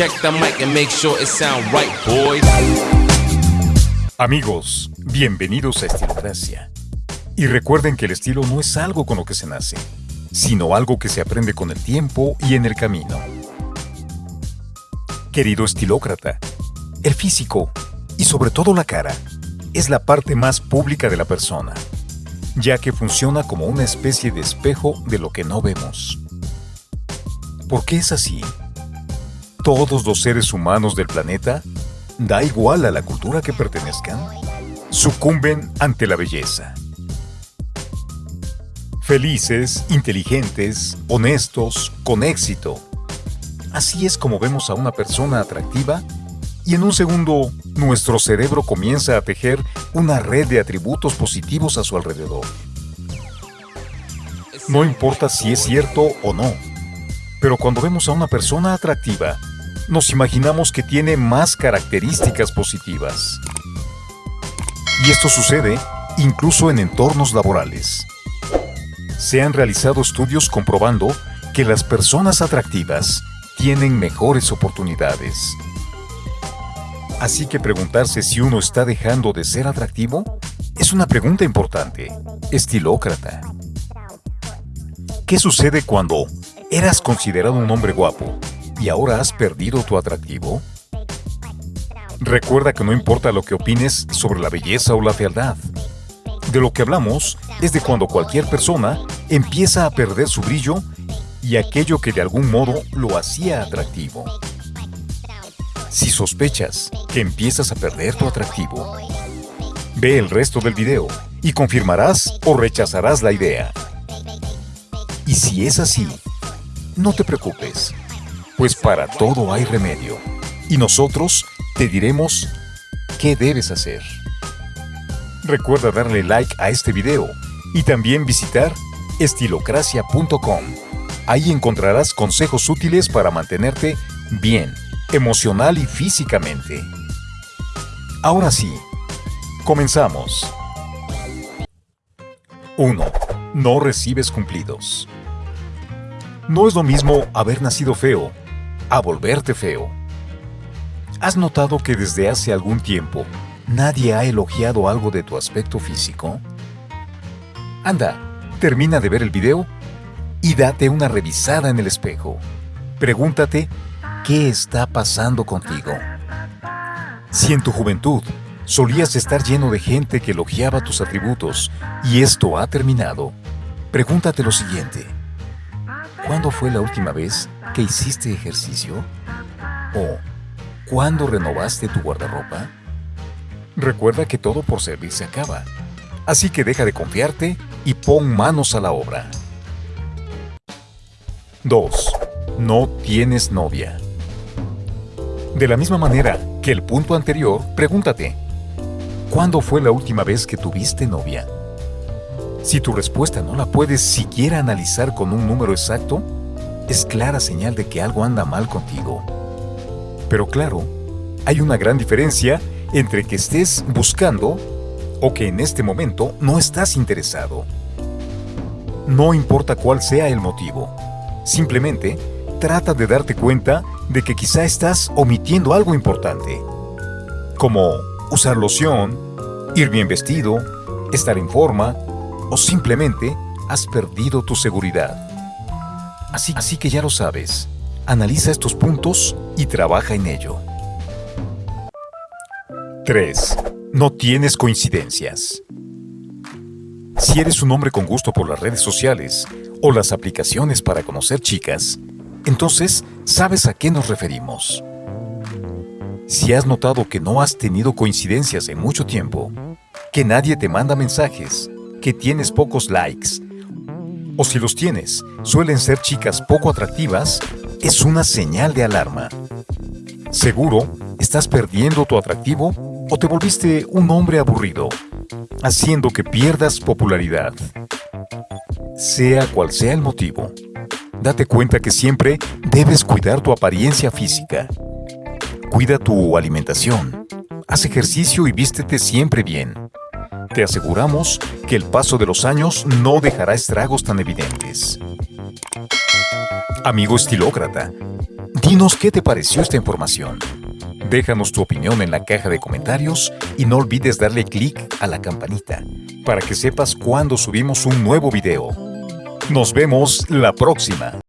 Check the mic and make sure it sound right, boys. Amigos, bienvenidos a Estilocracia. Y recuerden que el estilo no es algo con lo que se nace, sino algo que se aprende con el tiempo y en el camino. Querido estilócrata, el físico, y sobre todo la cara, es la parte más pública de la persona, ya que funciona como una especie de espejo de lo que no vemos. ¿Por qué es así? Todos los seres humanos del planeta, da igual a la cultura que pertenezcan, sucumben ante la belleza. Felices, inteligentes, honestos, con éxito. Así es como vemos a una persona atractiva y en un segundo nuestro cerebro comienza a tejer una red de atributos positivos a su alrededor. No importa si es cierto o no, pero cuando vemos a una persona atractiva, nos imaginamos que tiene más características positivas. Y esto sucede incluso en entornos laborales. Se han realizado estudios comprobando que las personas atractivas tienen mejores oportunidades. Así que preguntarse si uno está dejando de ser atractivo es una pregunta importante, estilócrata. ¿Qué sucede cuando eras considerado un hombre guapo y ahora has perdido tu atractivo? Recuerda que no importa lo que opines sobre la belleza o la fealdad. De lo que hablamos es de cuando cualquier persona empieza a perder su brillo y aquello que de algún modo lo hacía atractivo. Si sospechas que empiezas a perder tu atractivo, ve el resto del video y confirmarás o rechazarás la idea. Y si es así, no te preocupes, pues para todo hay remedio y nosotros te diremos qué debes hacer. Recuerda darle like a este video y también visitar estilocracia.com. Ahí encontrarás consejos útiles para mantenerte bien emocional y físicamente. Ahora sí, comenzamos. 1. No recibes cumplidos. No es lo mismo haber nacido feo a volverte feo. ¿Has notado que desde hace algún tiempo nadie ha elogiado algo de tu aspecto físico? Anda, termina de ver el video y date una revisada en el espejo. Pregúntate ¿Qué está pasando contigo? Si en tu juventud solías estar lleno de gente que elogiaba tus atributos y esto ha terminado, pregúntate lo siguiente. ¿Cuándo fue la última vez que hiciste ejercicio? ¿O cuándo renovaste tu guardarropa? Recuerda que todo por servir se acaba. Así que deja de confiarte y pon manos a la obra. 2. No tienes novia. De la misma manera que el punto anterior, pregúntate, ¿cuándo fue la última vez que tuviste novia? Si tu respuesta no la puedes siquiera analizar con un número exacto, es clara señal de que algo anda mal contigo. Pero claro, hay una gran diferencia entre que estés buscando o que en este momento no estás interesado. No importa cuál sea el motivo, simplemente trata de darte cuenta de que quizá estás omitiendo algo importante, como usar loción, ir bien vestido, estar en forma o simplemente has perdido tu seguridad. Así, que ya lo sabes, analiza estos puntos y trabaja en ello. 3. No tienes coincidencias. Si eres un hombre con gusto por las redes sociales o las aplicaciones para conocer chicas, entonces, ¿sabes a qué nos referimos? Si has notado que no has tenido coincidencias en mucho tiempo, que nadie te manda mensajes, que tienes pocos likes, o si los tienes, suelen ser chicas poco atractivas, es una señal de alarma. Seguro, estás perdiendo tu atractivo o te volviste un hombre aburrido, haciendo que pierdas popularidad. Sea cual sea el motivo, date cuenta que siempre debes cuidar tu apariencia física. Cuida tu alimentación. Haz ejercicio y vístete siempre bien. Te aseguramos que el paso de los años no dejará estragos tan evidentes. Amigo estilócrata, Dinos qué te pareció esta información. Déjanos tu opinión en la caja de comentarios y no olvides darle clic a la campanita para que sepas cuando subimos un nuevo video. Nos vemos la próxima.